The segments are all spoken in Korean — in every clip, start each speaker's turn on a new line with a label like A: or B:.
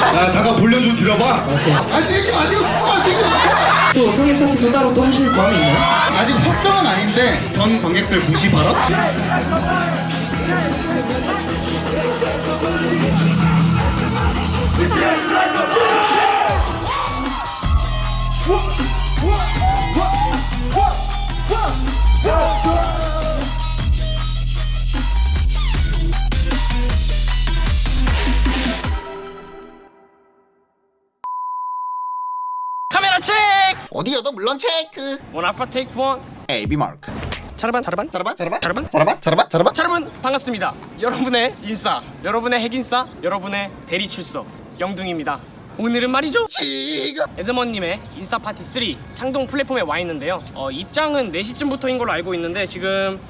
A: 야 잠깐 볼륨 좀 줄여봐 아 떼지 마세요 수만 떼지 마세요
B: 또 성인 파티도 따로 또 하실 마음이 있나요?
A: 아직 확정은 아닌데 전 관객들 무시?
C: 카메라
A: 어디여도 물론 체크.
C: 원 알파 테이크 원
A: AB 마크
C: 자르반. 자르반
A: 자라봐
C: 자르반?
A: 자라봐 자라봐 자라봐
C: 자, 여러분 반갑습니다. 여러분의 인싸 여러분의 핵인싸 여러분의 대리 출석 영둥입니다. 오늘은 말이죠.
A: 지금.
C: 에드먼님의 인싸 파티 3 창동 플랫폼에 와 있는데요. 어, 입장은 4시쯤부터인 걸로 알고 있는데 지금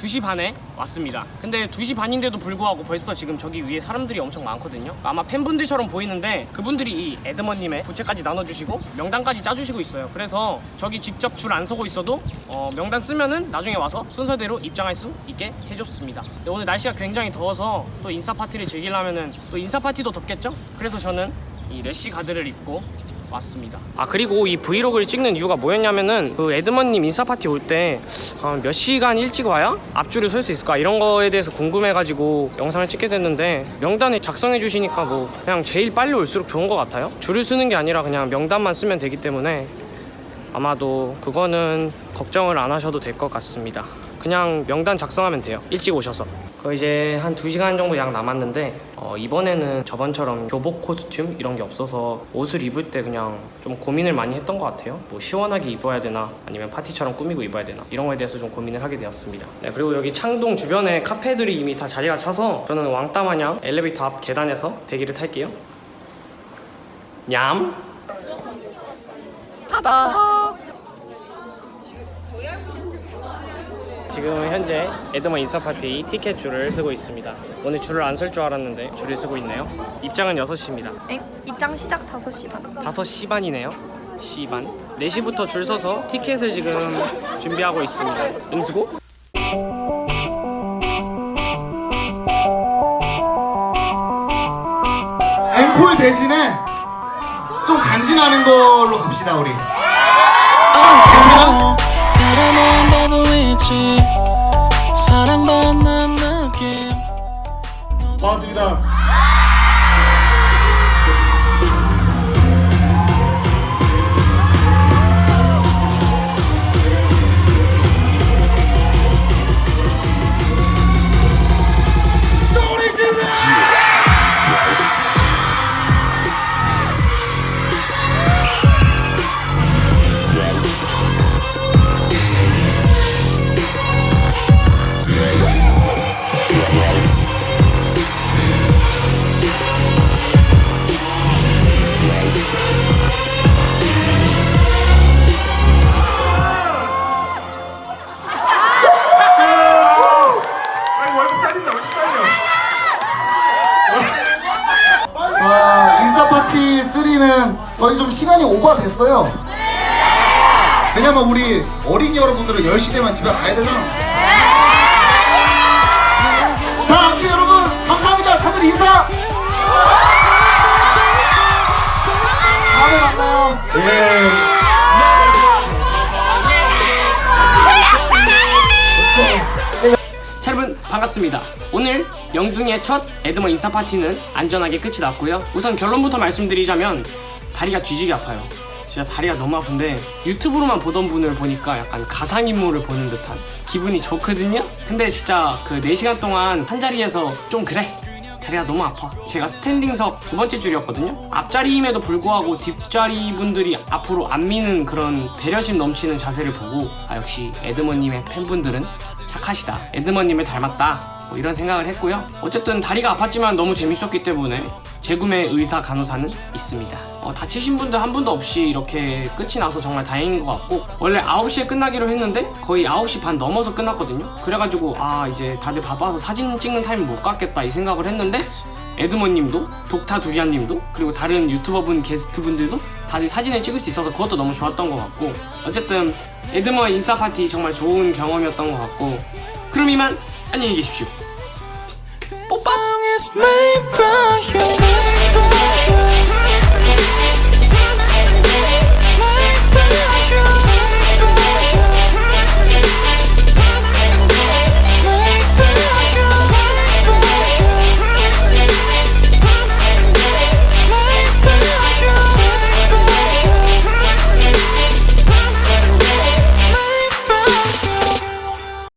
C: 2시 반에 왔습니다. 근데 2시 반인데도 불구하고 벌써 지금 저기 위에 사람들이 엄청 많거든요. 아마 팬분들처럼 보이는데 그분들이 이 에드먼님의 부채까지 나눠주시고 명단까지 짜주시고 있어요. 그래서 저기 직접 줄 안 서고 있어도 어, 명단 쓰면은 나중에 와서 순서대로 입장할 수 있게 해줬습니다. 오늘 날씨가 굉장히 더워서 또 인싸 파티를 즐기려면은 또 인싸 파티도 덥겠죠? 그래서 저는 이 래쉬 가드를 입고 왔습니다. 아 그리고 이 브이로그를 찍는 이유가 뭐였냐면은 그 에드먼님 인싸 파티 올 때 몇 시간 일찍 와야 앞줄을 설 수 있을까 이런 거에 대해서 궁금해가지고 영상을 찍게 됐는데 명단을 작성해 주시니까 뭐 그냥 제일 빨리 올수록 좋은 것 같아요. 줄을 쓰는 게 아니라 그냥 명단만 쓰면 되기 때문에 아마도 그거는 걱정을 안 하셔도 될 것 같습니다. 그냥 명단 작성하면 돼요. 일찍 오셔서. 그 이제 한 2시간 정도 약 남았는데 어, 이번에는 저번처럼 교복 코스튬 이런 게 없어서 옷을 입을 때 그냥 좀 고민을 많이 했던 것 같아요. 뭐 시원하게 입어야 되나 아니면 파티처럼 꾸미고 입어야 되나 이런 거에 대해서 좀 고민을 하게 되었습니다. 네, 그리고 여기 창동 주변에 카페들이 이미 다 자리가 차서 저는 왕따 마냥 엘리베이터 앞 계단에서 대기를 탈게요. 냠. 타다. 지금 현재 에드먼 인싸 파티 티켓 줄을 쓰고 있습니다. 오늘 줄을 안 설 줄 알았는데 줄을 쓰고 있네요. 입장은 6시입니다.
D: 엥? 입장 시작 5시 반
C: 5시 반이네요. 시반. 4시부터 줄 서서 티켓을 지금 준비하고 있습니다. 응수고?
A: 앵콜 대신에 좀 간지나는 걸로 갑시다 우리 괜찮아?
E: 사랑받는 느낌.
A: 반갑습니다 3는 저희 좀 시간이 오버됐어요. 왜냐면 우리 어린이 여러분들은 10시 되면 집에 가야 되잖아
C: 반갑습니다. 오늘 영둥이의 첫 에드먼 인싸 파티는 안전하게 끝이 났고요. 우선 결론부터 말씀드리자면 다리가 뒤지게 아파요. 진짜 다리가 너무 아픈데 유튜브로만 보던 분을 보니까 약간 가상인물을 보는 듯한 기분이 좋거든요? 근데 진짜 그 4시간 동안 한 자리에서 좀 그래 다리가 너무 아파 제가 스탠딩석 두 번째 줄이었거든요 앞자리임에도 불구하고 뒷자리 분들이 앞으로 안 미는 그런 배려심 넘치는 자세를 보고 아 역시 에드먼님의 팬분들은 착하시다. 에드먼님을 닮았다. 뭐 이런 생각을 했고요. 어쨌든 다리가 아팠지만 너무 재밌었기 때문에 재구매 의사 간호사는 있습니다. 어, 다치신 분들 한 분도 없이 이렇게 끝이 나서 정말 다행인 것 같고 원래 9시에 끝나기로 했는데 거의 9시 반 넘어서 끝났거든요. 그래가지고 아 이제 다들 바빠서 사진 찍는 타임 못 갖겠다 이 생각을 했는데 에드먼님도 독타 두리안님도 그리고 다른 유튜버분 게스트분들도 다들 사진을 찍을 수 있어서 그것도 너무 좋았던 것 같고 어쨌든 에드먼 인싸 파티 정말 좋은 경험이었던 것 같고 그럼 이만 안녕히 계십시오. 뽀빠